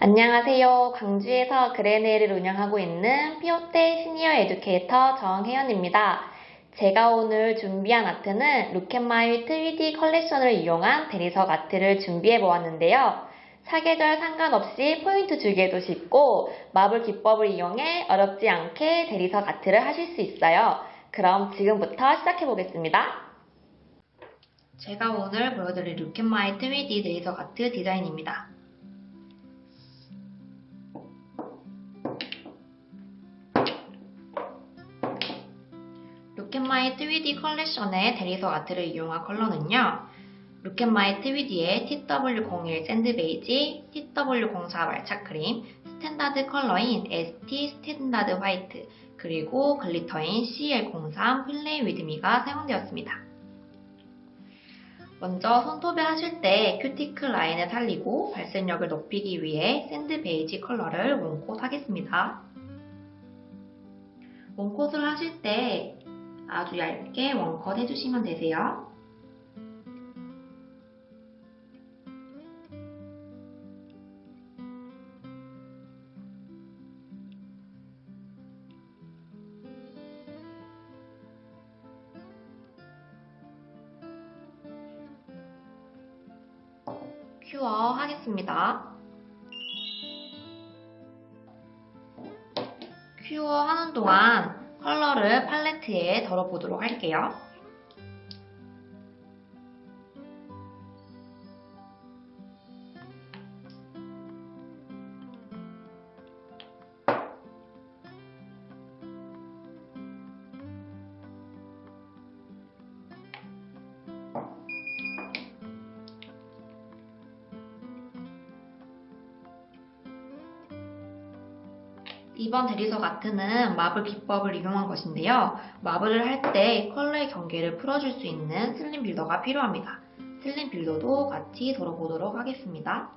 안녕하세요. 광주에서 그레네를 운영하고 있는 피오테 senior educator 정혜연입니다. 제가 오늘 준비한 아트는 Look at my 3D 컬렉션을 이용한 대리석 아트를 준비해 보았는데요. 사계절 상관없이 포인트 주기에도 쉽고 marble 기법을 이용해 어렵지 않게 대리석 아트를 하실 수 있어요. 그럼 지금부터 시작해 보겠습니다. 제가 오늘 보여드릴 Look at my 3D 대리석 아트 디자인입니다. Look at my 3D 컬렉션의 대리석 아트를 이용한 컬러는요. Look at my 3D의 TW01 sand beige, TW04 말차 크림, standard 컬러인 ST standard white, 그리고 glitter인 CL03 Play With Me가 사용되었습니다. 먼저 손톱에 하실 때 큐티클 라인을 살리고 발색력을 높이기 위해 sand beige 컬러를 one coat 하겠습니다. 원콧을 하실 때 아주 얇게 원컷 해주시면 되세요. 큐어 하겠습니다. 큐어 하는 동안 컬러를 팔레트에 덜어보도록 할게요. 이번 대리석 아트는 마블 기법을 이용한 것인데요. 마블을 할 때 컬러의 경계를 풀어줄 수 있는 슬림 빌더가 필요합니다. 슬림 빌더도 같이 덜어보도록 하겠습니다.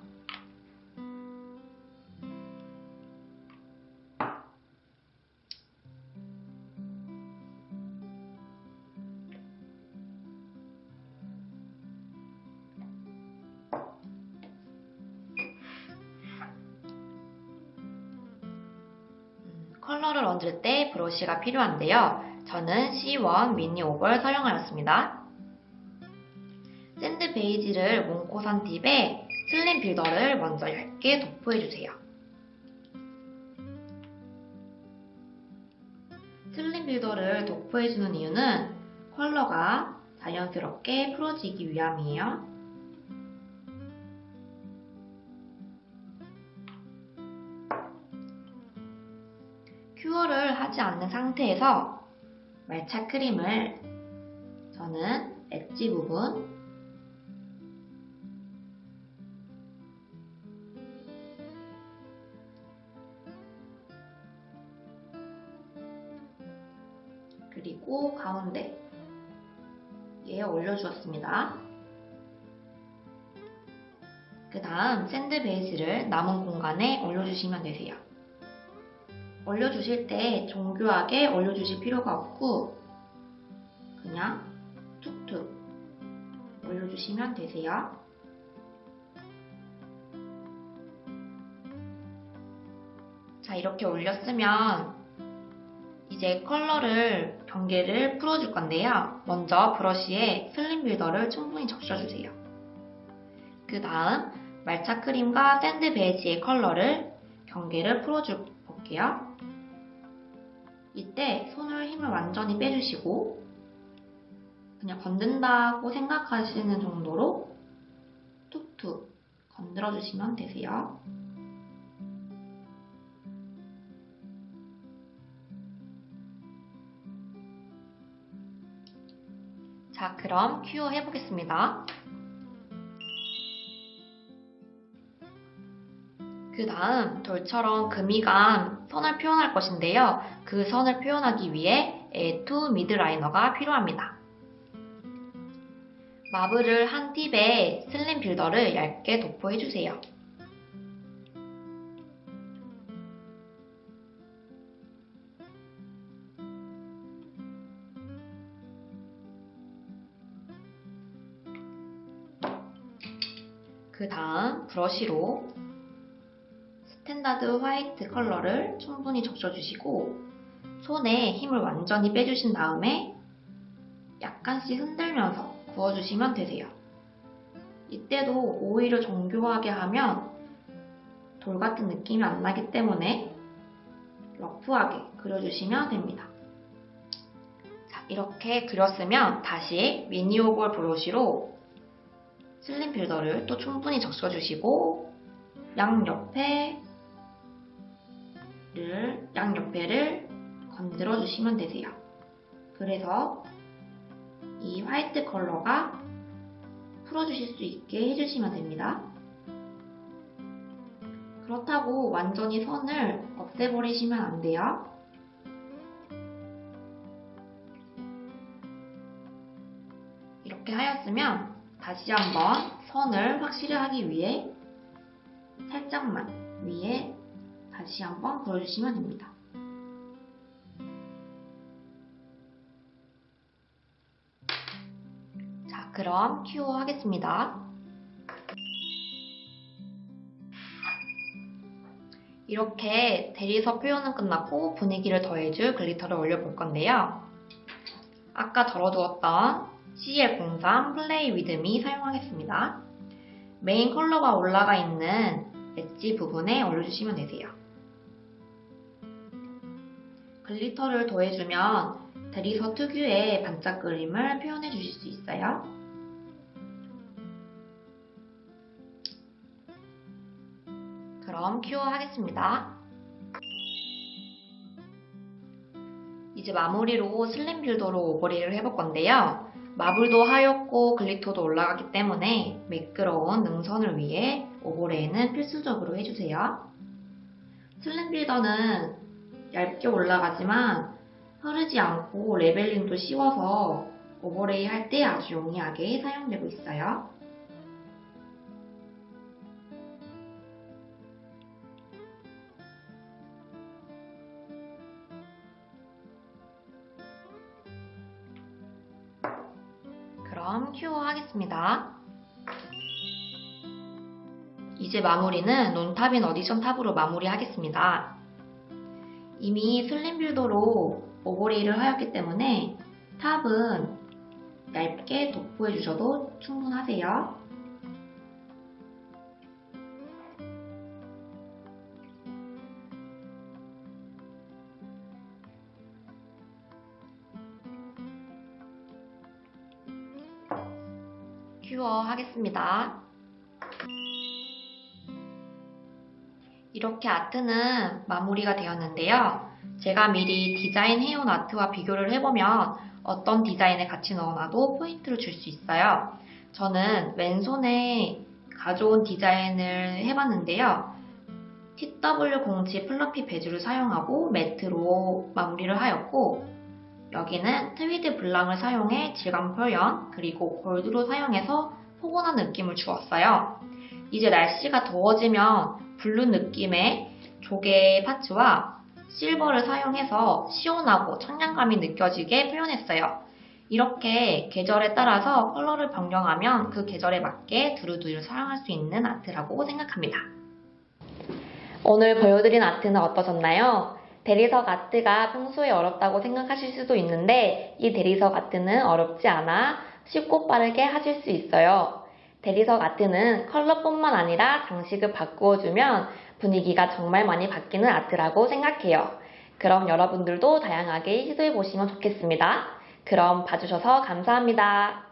컬러를 얹을 때 브러쉬가 필요한데요. 저는 C1 mini oval 사용하였습니다. 샌드 베이지를 몽코산 팁에 슬림 빌더를 먼저 얇게 도포해주세요. slim builder를 도포해주는 이유는 컬러가 자연스럽게 풀어지기 위함이에요. cure를 하지 않는 상태에서 말차 크림을 저는 엣지 부분 그리고 가운데에 올려주었습니다. 그 다음 sand beige를 남은 공간에 올려주시면 되세요. 올려주실 때 정교하게 올려주실 필요가 없고 그냥 툭툭 올려주시면 되세요. 자 이렇게 올렸으면 이제 컬러를 경계를 풀어줄 건데요. 먼저 브러쉬에 슬림 빌더를 충분히 적셔주세요. 그 다음 말차 크림과 sand beige의 컬러를 경계를 풀어줄 볼게요. 이때 손을 힘을 완전히 빼주시고 그냥 건든다고 생각하시는 정도로 툭툭 건드려 주시면 되세요. 자, 그럼 큐어 해보겠습니다. 그 다음 돌처럼 금이간 선을 표현할 것인데요. 그 선을 표현하기 위해 A2 미드라이너가 필요합니다. 마블을 한 팁에 슬림 빌더를 얇게 도포해주세요. 그 다음 브러쉬로 스탠다드 화이트 컬러를 충분히 적셔주시고 손에 힘을 완전히 빼주신 다음에 약간씩 흔들면서 그어주시면 되세요. 이때도 오일을 정교하게 하면 돌 같은 느낌이 안 나기 때문에 러프하게 그려주시면 됩니다. 자, 이렇게 그렸으면 다시 미니 oval 브러쉬로 슬림 빌더를 또 충분히 적셔주시고 양옆에 를 양옆에를 건드려 주시면 되세요. 그래서 이 화이트 컬러가 풀어주실 수 있게 해주시면 됩니다. 그렇다고 완전히 선을 없애버리시면 안 돼요. 이렇게 하였으면 다시 한번 선을 확실히 하기 위해 살짝만 위에 다시 한번 그려주시면 됩니다. 그럼 큐어 하겠습니다. 이렇게 대리석 표현은 끝났고 분위기를 더해줄 글리터를 올려볼 건데요. 아까 덜어두었던 CL03 Play With Me 사용하겠습니다. 메인 컬러가 올라가 있는 엣지 부분에 올려주시면 되세요. glitter를 더해주면 대리석 특유의 반짝거림을 표현해 주실 수 있어요. 그럼 cure 하겠습니다. 이제 마무리로 slim builder로 overlay를 해볼 건데요. marble도 하얗고 glitter도 올라가기 때문에 매끄러운 능선을 위해 overlay는 필수적으로 해주세요. slim builder는 얇게 올라가지만 흐르지 않고 leveling도 쉬워서 overlay 할 때 아주 용이하게 사용되고 있어요. 하겠습니다. 이제 마무리는 논탑인 어디션 탑으로 마무리하겠습니다. 이미 슬림 빌더로 오버레이를 하였기 때문에 탑은 얇게 도포해 주셔도 충분하세요. 큐어 하겠습니다. 이렇게 아트는 마무리가 되었는데요. 제가 미리 디자인 해온 아트와 비교를 해보면 어떤 디자인을 같이 넣어놔도 포인트를 줄 수 있어요. 저는 왼손에 가져온 디자인을 해봤는데요. TW07 플러피 베주를 사용하고 매트로 마무리를 하였고 여기는 트위드 blanc을 사용해 질감 표현 그리고 골드로 사용해서 포근한 느낌을 주었어요. 이제 날씨가 더워지면 블루 느낌의 조개 파츠와 실버를 사용해서 시원하고 청량감이 느껴지게 표현했어요. 이렇게 계절에 따라서 컬러를 변경하면 그 계절에 맞게 두루두루 사용할 수 있는 아트라고 생각합니다. 오늘 보여드린 아트는 어떠셨나요? 대리석 아트가 평소에 어렵다고 생각하실 수도 있는데 이 대리석 아트는 어렵지 않아 쉽고 빠르게 하실 수 있어요. 대리석 아트는 컬러뿐만 아니라 장식을 바꾸어주면 분위기가 정말 많이 바뀌는 아트라고 생각해요. 그럼 여러분들도 다양하게 시도해보시면 좋겠습니다. 그럼 봐주셔서 감사합니다.